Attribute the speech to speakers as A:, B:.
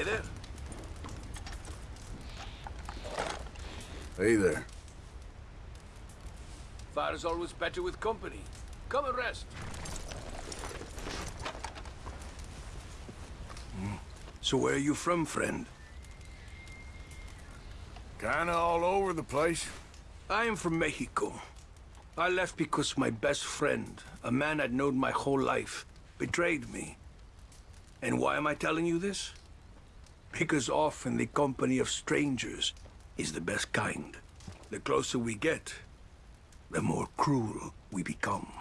A: Hey there.
B: Hey there.
A: Fire's always better with company. Come and rest. Hmm. So where are you from, friend?
B: Kinda all over the place.
A: I am from Mexico. I left because my best friend, a man I'd known my whole life, betrayed me. And why am I telling you this? Because often the company of strangers is the best kind. The closer we get, the more cruel we become.